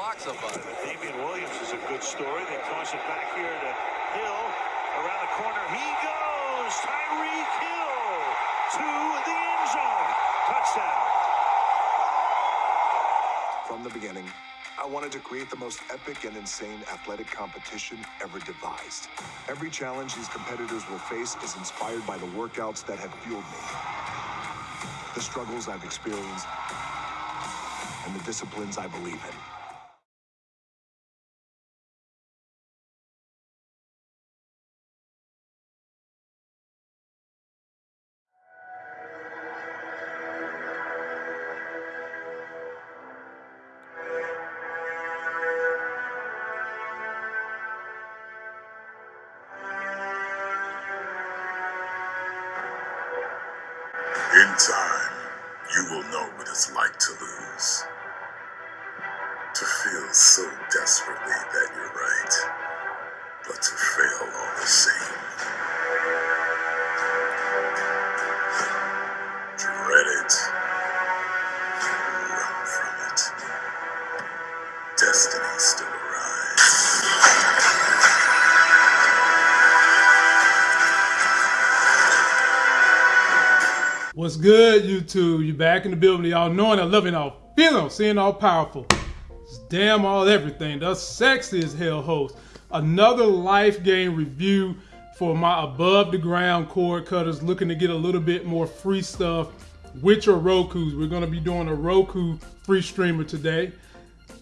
blocks up on it. Damian Williams is a good story. They toss it back here to Hill. Around the corner, he goes. Tyreek Hill to the end zone. Touchdown. From the beginning, I wanted to create the most epic and insane athletic competition ever devised. Every challenge these competitors will face is inspired by the workouts that have fueled me, the struggles I've experienced, and the disciplines I believe in. Time, you will know what it's like to lose. To feel so desperately that you're right, but to fail all the same. Dread it. Run from it. Destiny still What's good, YouTube? You back in the building. Y'all knowing, I loving, all feeling, seeing all powerful. It's damn all everything. The sexy as hell host. Another life game review for my above the ground cord cutters looking to get a little bit more free stuff with your Roku's. We're to be doing a Roku free streamer today.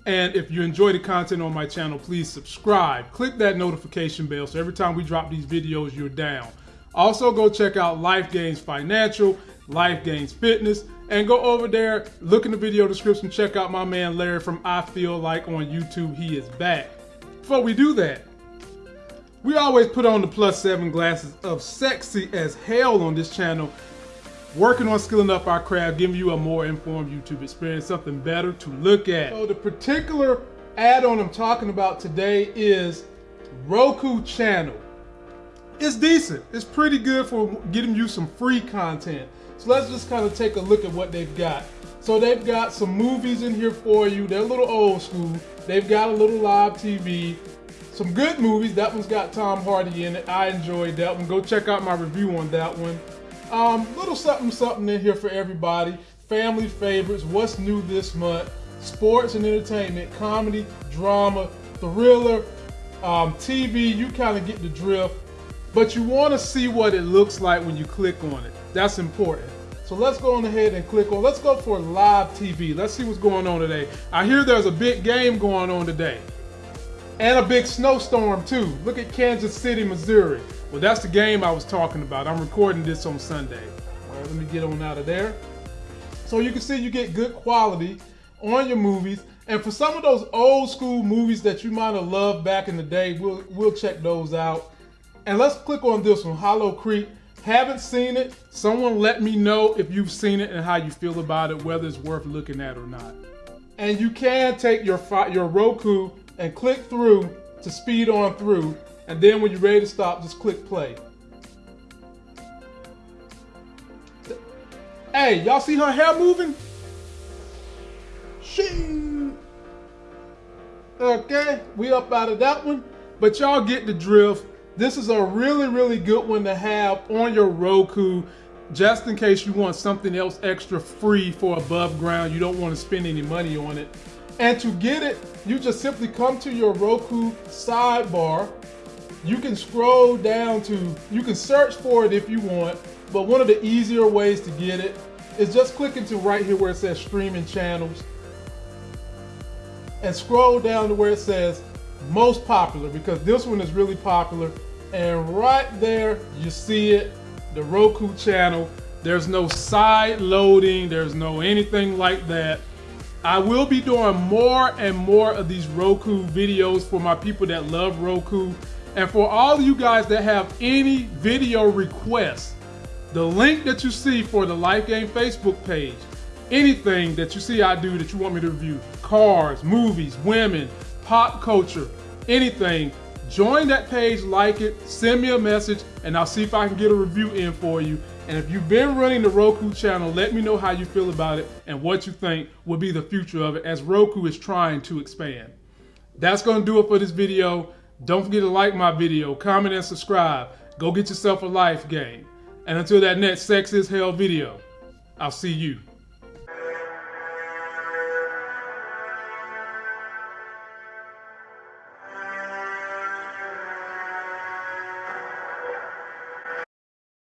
And if you enjoy the content on my channel, please subscribe. Click that notification bell so every time we drop these videos, you're down. Also, go check out Life Gains Financial, Life Gains Fitness, and go over there, look in the video description, check out my man Larry from I Feel Like on YouTube. He is back. Before we do that, we always put on the plus seven glasses of sexy as hell on this channel, working on skilling up our craft, giving you a more informed YouTube experience, something better to look at. So the particular add-on I'm talking about today is Roku channel. It's decent. It's pretty good for getting you some free content. So let's just kind of take a look at what they've got. So they've got some movies in here for you. They're a little old school. They've got a little live TV. Some good movies. That one's got Tom Hardy in it. I enjoyed that one. Go check out my review on that one. Um, little something something in here for everybody. Family favorites. What's new this month? Sports and entertainment, comedy, drama, thriller, um, TV. You kind of get the drift but you want to see what it looks like when you click on it. That's important. So let's go on ahead and click on, let's go for live TV. Let's see what's going on today. I hear there's a big game going on today. And a big snowstorm too. Look at Kansas City, Missouri. Well, that's the game I was talking about. I'm recording this on Sunday. All right, let me get on out of there. So you can see you get good quality on your movies. And for some of those old school movies that you might have loved back in the day, we'll, we'll check those out. And let's click on this one, Hollow Creek. Haven't seen it. Someone let me know if you've seen it and how you feel about it, whether it's worth looking at or not. And you can take your your Roku and click through to speed on through. And then when you're ready to stop, just click play. Hey, y'all see her hair moving? Shoot. Okay, we up out of that one. But y'all get the drift. This is a really, really good one to have on your Roku, just in case you want something else extra free for above ground. You don't want to spend any money on it. And to get it, you just simply come to your Roku sidebar. You can scroll down to, you can search for it if you want, but one of the easier ways to get it is just click into right here where it says streaming channels and scroll down to where it says most popular because this one is really popular and right there you see it the Roku channel. There's no side loading there's no anything like that. I will be doing more and more of these Roku videos for my people that love Roku. And for all you guys that have any video requests the link that you see for the Life Game Facebook page anything that you see I do that you want me to review cars movies women pop culture anything join that page, like it, send me a message, and I'll see if I can get a review in for you. And if you've been running the Roku channel, let me know how you feel about it and what you think will be the future of it as Roku is trying to expand. That's going to do it for this video. Don't forget to like my video, comment, and subscribe. Go get yourself a life game. And until that next Sex is Hell video, I'll see you